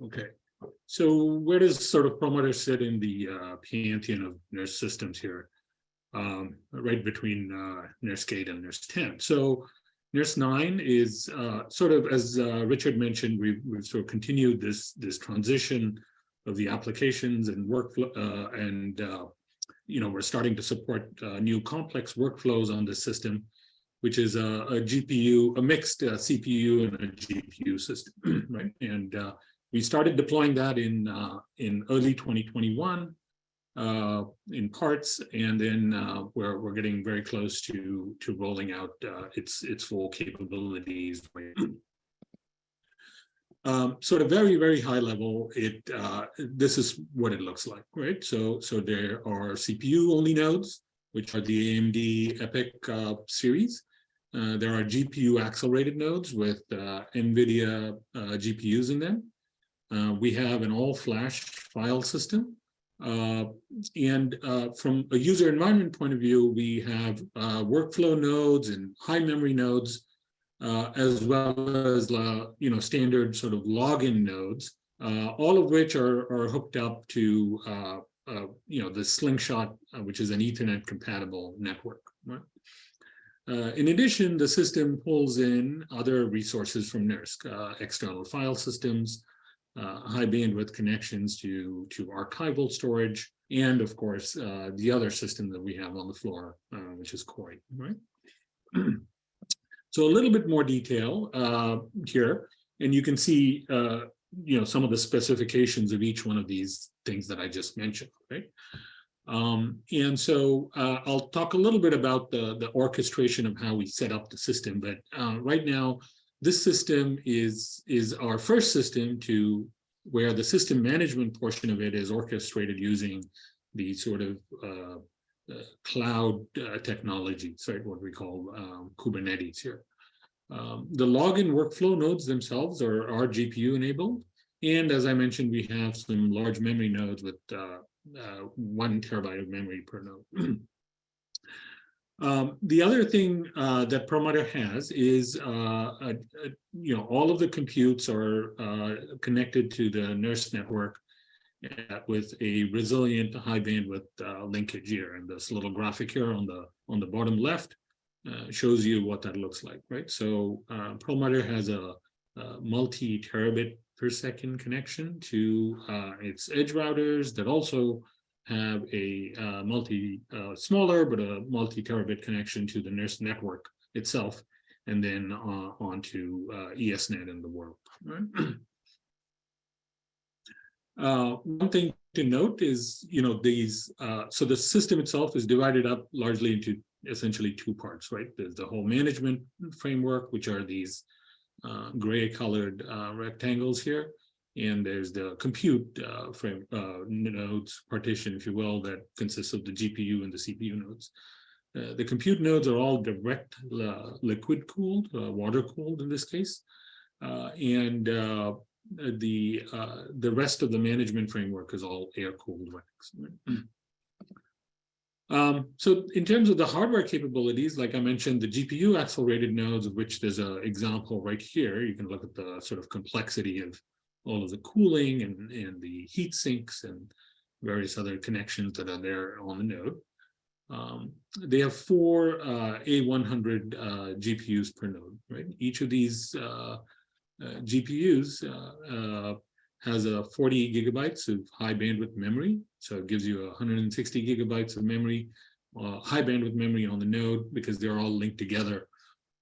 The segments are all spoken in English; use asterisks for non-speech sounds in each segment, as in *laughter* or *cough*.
Okay, so where does sort of Perlmutter sit in the uh, pantheon of NERSC systems here? Um, right between uh, NERSC 8 and NERSC 10. So NERSC 9 is uh, sort of, as uh, Richard mentioned, we've, we've sort of continued this, this transition of the applications and workflow uh, and, uh, you know, we're starting to support new complex workflows on the system, which is a, a GPU, a mixed CPU and a GPU system, *clears throat* right? And we started deploying that in uh, in early 2021 uh, in parts, and then uh, we're we're getting very close to to rolling out uh, its its full capabilities. *clears throat* Um, so at a very very high level, it uh, this is what it looks like, right? So so there are CPU only nodes, which are the AMD EPYC uh, series. Uh, there are GPU accelerated nodes with NVIDIA GPUs in them. Uh, we have an all-flash file system. Uh, and uh, from a user environment point of view, we have uh, workflow nodes and high memory nodes, uh, as well as uh, you know standard sort of login nodes, all of which are, are hooked up to you know the Slingshot, which is an Ethernet compatible network. Right? in addition, the system pulls in other resources from NERSC, external file systems, uh, high bandwidth connections to, to archival storage, and of course, uh, the other system that we have on the floor, uh, which is Cori, right? *clears throat* so a little bit more detail uh, here, and you can see, uh, you know, some of the specifications of each one of these things that I just mentioned, right? Um, and so uh, I'll talk a little bit about the, the orchestration of how we set up the system, but uh, right now, this system is, is our first system to where the system management portion of it is orchestrated using the sort of uh, uh, cloud uh, technologies, what we call um, Kubernetes here. Um, the login workflow nodes themselves are, are GPU enabled. And as I mentioned, we have some large memory nodes with uh, uh, one terabyte of memory per node. *clears throat* Um, the other thing uh, that Perlmutter has is, uh, a, a, you know, all of the computes are uh, connected to the NERSC network uh, with a resilient high bandwidth uh, linkage here. And this little graphic here on the on the bottom left uh, shows you what that looks like, right? So Perlmutter has a, a multi terabit per second connection to its edge routers that also have a uh, multi uh, smaller but a multi terabit connection to the NERSC network itself and then uh, onto uh, ESNet in the world. Right? Uh, one thing to note is, you know, these, uh, so the system itself is divided up largely into essentially two parts, right? There's the whole management framework, which are these gray colored rectangles here. And there's the compute uh, frame uh, nodes partition, if you will, that consists of the GPU and the CPU nodes. Uh, the compute nodes are all direct uh, liquid cooled, uh, water cooled in this case. Uh, and the the rest of the management framework is all air cooled racks. Um, so in terms of the hardware capabilities, like I mentioned, the GPU accelerated nodes, of which there's an example right here. You can look at the sort of complexity of all of the cooling and, and the heat sinks and various other connections that are there on the node. Um, they have four uh, A100 uh, GPUs per node, right? Each of these uh, uh GPUs uh, uh, has a 40 gigabytes of high bandwidth memory. So it gives you 160 gigabytes of memory, high bandwidth memory on the node because they're all linked together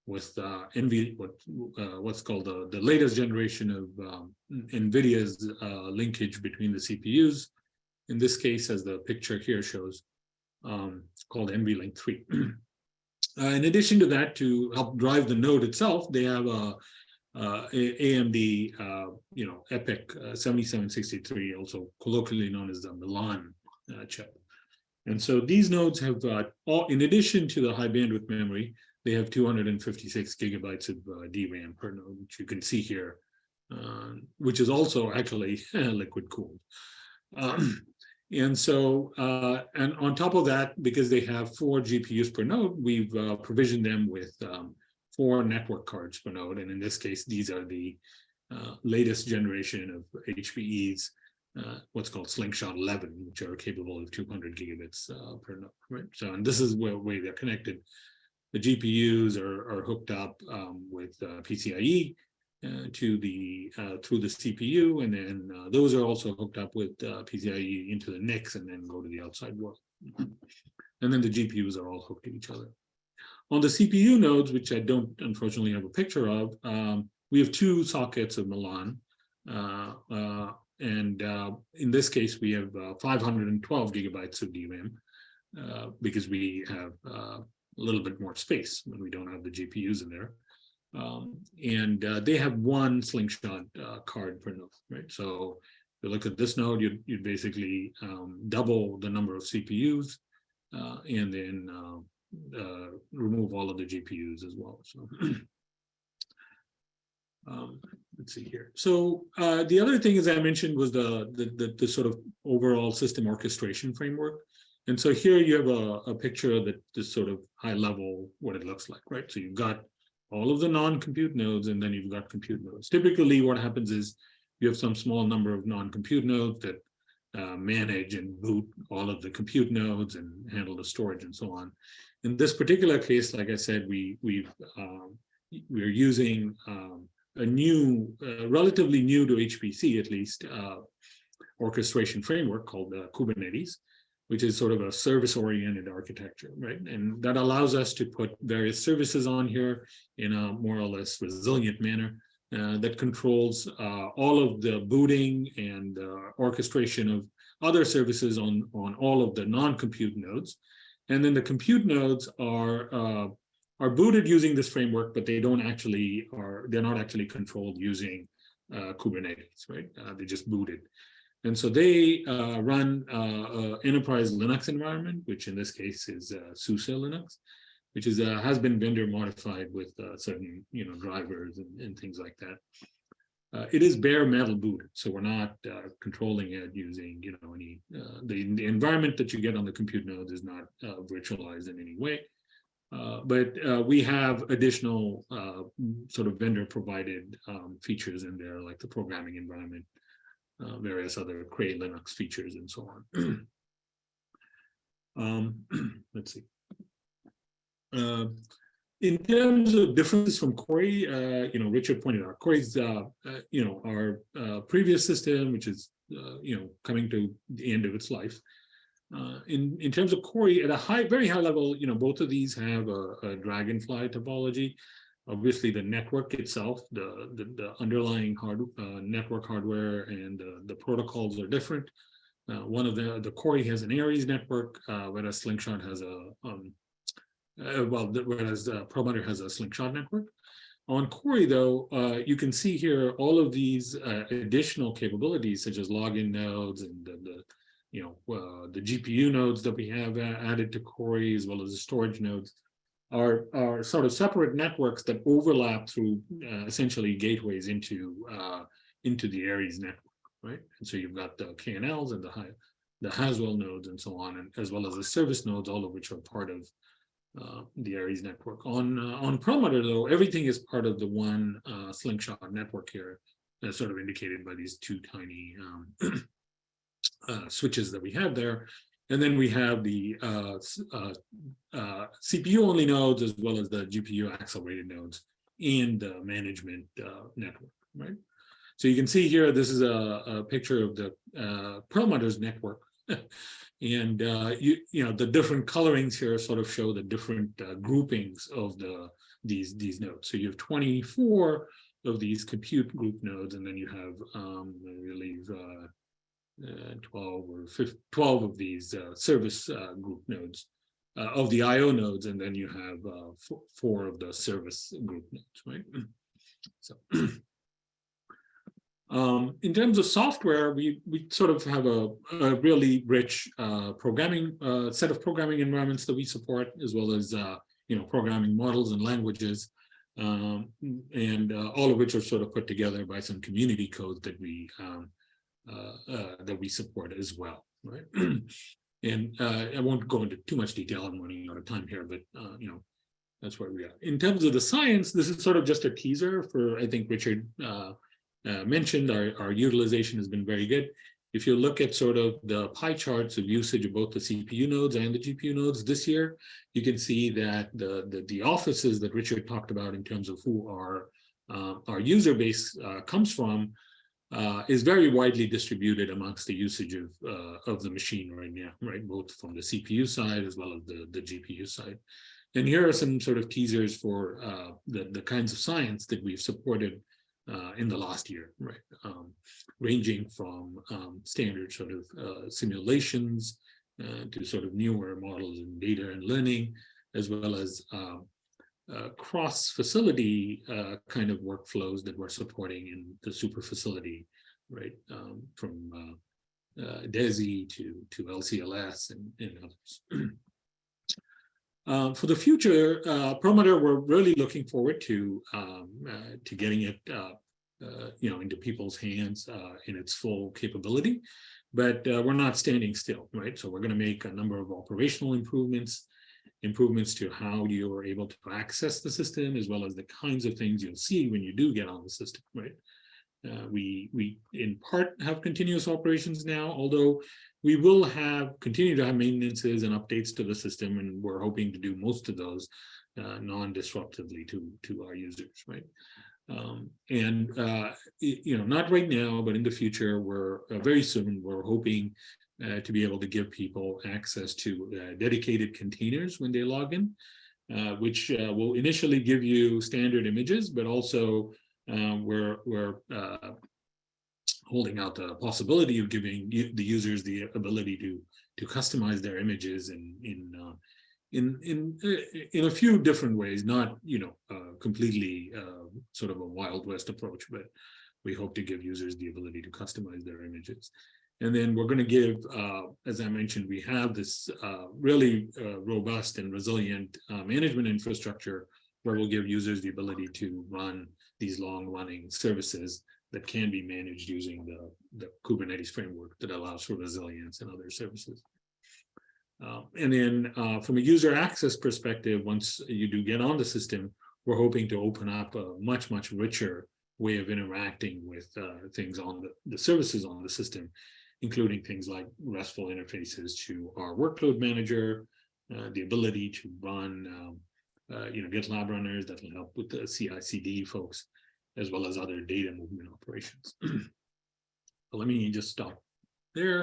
with uh, NV, what uh, what's called the, the latest generation of um, NVIDIA's uh, linkage between the CPUs. In this case, as the picture here shows, um, called NVLink 3. *clears throat* Uh, in addition to that, to help drive the node itself, they have a, a AMD, uh, you know, EPYC uh, 7763, also colloquially known as the Milan chip. And so these nodes have, all, in addition to the high bandwidth memory, they have 256 gigabytes of uh, DRAM per node, which you can see here, uh, which is also actually *laughs* liquid cooled. Um, and so, uh, and on top of that, because they have four GPUs per node, we've uh, provisioned them with um, four network cards per node. And in this case, these are the uh, latest generation of HPE's, uh, what's called Slingshot 11, which are capable of 200 gigabits uh, per node, right? So, and this is where, way they're connected. The GPUs are, are hooked up um, with uh, PCIe uh, to the uh, through the CPU, and then uh, those are also hooked up with uh, PCIe into the NICs, and then go to the outside world. And then the GPUs are all hooked to each other. On the CPU nodes, which I don't unfortunately have a picture of, um, we have two sockets of Milan. Uh, and in this case, we have uh, 512 gigabytes of DRAM because we have a little bit more space when we don't have the GPUs in there. Um, and they have one slingshot card per node, right? So if you look at this node, you'd, you'd basically um, double the number of CPUs and then uh, remove all of the GPUs as well. So *clears throat* um, let's see here. So uh, the other thing, as I mentioned, was the, the, the the sort of overall system orchestration framework. And so here you have a, a picture of the, sort of high level what it looks like, right? So you've got all of the non-compute nodes, and then you've got compute nodes. Typically, what happens is you have some small number of non-compute nodes that uh, manage and boot all of the compute nodes and handle the storage and so on. In this particular case, like I said, we we um, we're using um, a new, uh, relatively new to HPC at least, uh, orchestration framework called uh, Kubernetes, which is sort of a service-oriented architecture, right? And that allows us to put various services on here in a more or less resilient manner uh, that controls uh, all of the booting and uh, orchestration of other services on, on all of the non-compute nodes. And then the compute nodes are uh, are booted using this framework, but they don't actually are they're not actually controlled using uh, Kubernetes, right? Uh, they just booted. And so they uh, run uh, enterprise Linux environment, which in this case is uh, SUSE Linux, which is uh, has been vendor modified with certain you know drivers and, and things like that. Uh, it is bare metal booted, so we're not uh, controlling it using, you know, any uh, the, the environment that you get on the compute nodes is not uh, virtualized in any way. Uh, but uh, we have additional sort of vendor provided um, features in there, like the programming environment, various other Cray Linux features, and so on. *clears throat* um, *clears throat* let's see in terms of differences from Cori, uh, you know, Richard pointed out, Cori's, uh, uh, you know, our uh, previous system, which is, uh, you know, coming to the end of its life. Uh, in, in terms of Cori, at a high, very high level, you know, both of these have a, a Dragonfly topology. Obviously, the network itself, the, the, the underlying hard, network hardware and the protocols are different. one of the, the Cori has an Aries network, whereas Slingshot has a um, uh, well, whereas uh, Perlmutter has a slingshot network. On Cori, though, uh, you can see here all of these uh, additional capabilities, such as login nodes and the, the you know, uh, the GPU nodes that we have added to Cori, as well as the storage nodes, are, are sort of separate networks that overlap through uh, essentially gateways into into the Aries network, right? And so you've got the KNLs and the high, the Haswell nodes and so on, and as well as the service nodes, all of which are part of uh, the Aries network. On uh, on Perlmutter, though, everything is part of the one uh, slingshot network here, as sort of indicated by these two tiny um, *clears throat* uh, switches that we have there. And then we have the uh, uh, CPU-only nodes as well as the GPU-accelerated nodes in the management network, right? So you can see here, this is a, a picture of the Perlmutter's network. *laughs* And uh, you you know the different colorings here sort of show the different uh, groupings of the these these nodes. So you have 24 of these compute group nodes, and then you have um, I believe uh, uh 12 or 15, 12 of these uh, service uh, group nodes of the I/O nodes, and then you have four of the service group nodes, right? *clears throat* So. *clears throat* Um, in terms of software, we, we sort of have a, a really rich uh, programming uh, set of programming environments that we support, as well as uh, you know programming models and languages, um, and uh, all of which are sort of put together by some community code that we um, uh, uh, that we support as well, right? *clears throat* and I won't go into too much detail. I'm running out of time here, but you know that's where we are. In terms of the science, this is sort of just a teaser for I think Richard uh, mentioned, our, our utilization has been very good. If you look at sort of the pie charts of usage of both the CPU nodes and the GPU nodes this year, you can see that the, the, the offices that Richard talked about in terms of who our, uh, our user base uh, comes from uh, is very widely distributed amongst the usage of, uh, of the machine right now, right? Both from the CPU side as well as the, the GPU side. And here are some sort of teasers for uh, the, the kinds of science that we've supported uh, in the last year, right? Um, ranging from um, standard sort of uh, simulations uh, to sort of newer models in data and learning, as well as uh, cross-facility uh, kind of workflows that we're supporting in the super facility, right? Um, from uh, uh, DESI to, to LCLS and, and others. *clears throat* Uh, for the future, uh, Perlmutter, we're really looking forward to um, uh, to getting it, uh, you know, into people's hands in its full capability. But we're not standing still, right? So we're going to make a number of operational improvements, improvements to how you are able to access the system, as well as the kinds of things you'll see when you do get on the system, right? Uh, we we in part have continuous operations now, although we will have continue to have maintenances and updates to the system, and we're hoping to do most of those uh, non-disruptively to to our users, right? Um, and uh, you know, not right now, but in the future, we're uh, very soon. We're hoping uh, to be able to give people access to uh, dedicated containers when they log in, which will initially give you standard images, but also um, we're we're uh, holding out the possibility of giving the users the ability to to customize their images in in uh, in in in a few different ways, not you know uh, completely uh, sort of a wild west approach, but we hope to give users the ability to customize their images. And then we're going to give, uh, as I mentioned, we have this uh, really uh, robust and resilient uh, management infrastructure where we'll give users the ability to run these long running services that can be managed using the, the Kubernetes framework that allows for resilience and other services. Uh, and then uh, from a user access perspective, once you do get on the system, we're hoping to open up a much, much richer way of interacting with uh, things on the, the services on the system, including things like RESTful interfaces to our workload manager, uh, the ability to run um, uh, you know, GitLab runners that will help with the CI/CD folks, as well as other data movement operations. *clears throat* let me just stop there.